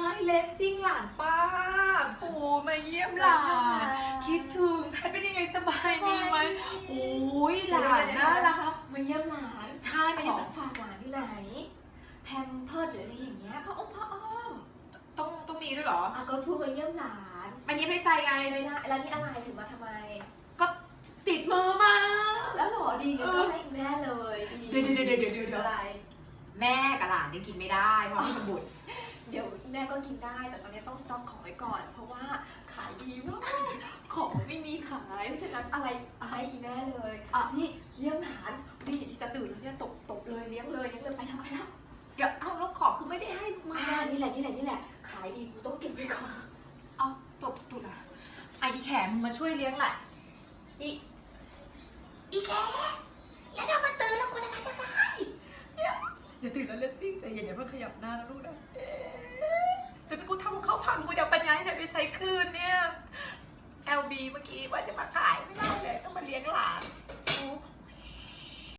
ายเลสซิ่งหลานป้าโถมาเยี่ยมหลาน คิดถึงแพทเป็นยังไงสบายดีไหมโอ้ยหลานน่ารักมาเยี่ยมหลานใช่มาขเยี่ยอมงฝากหลานอยู่ไหน แพมเพิร์ดหรืออะไรอย่างเงี้ยพ่ออ้อมพ่ออ้อมต้องต้องมีด้วยเหรออะก็พูดมาเยี่ยมหลานมันยิ้มในใจไงไม่ได้แล้วนี่อะไรถึงมาทำไม ก็ติดมือมา แล้วหรอดีเดี๋ยวก็ให้แม่เลยดีเดี๋ยวเดี๋ยวเดี๋ยวเดี๋ยวเดี๋ยวเดี๋ยวอะไรแม่กับหลานยังกินไม่ได้เพราะไม่มีบุตรเดี๋ยวแม่ ก็กินได้แต่ตอนนี้ต้องสต็อกของไว้ก่อน เพราะว่าขายดีมากของไม่มีขายเพราะฉะนั้นอะไรเอาให้อีแม่เลยอะนี่เลี้ยงหลานนี่จะตื่นแล้วเนี่ยตบตบเลยเลี้ยงเลยเลี้ยงเลยไปทำไมแล้วเดี๋ยวเอาแล้วของคือไม่ได้ให้มาอ่านี่แหละนี่แหละนี่แหละ ขายดีกูต้องเก็บไว้ก่อนเอาตบตุดอะไออีแขมมาช่วยเลี้ยงแหละอีอีแขแล้วถ้ามันตื่นแล้วกูจะทำยังไงเนี่ยอย่าตื่นแล้วเลสซิ่งใจเย็นอย่าเพิ่งขยับหน้านะลูกนะเอ๊ะ ใช้คืนเนี่ย LB เมื่อกี้ว่าจะมาขายไม่ได้เลย ต้องมาเลี้ยงหลาน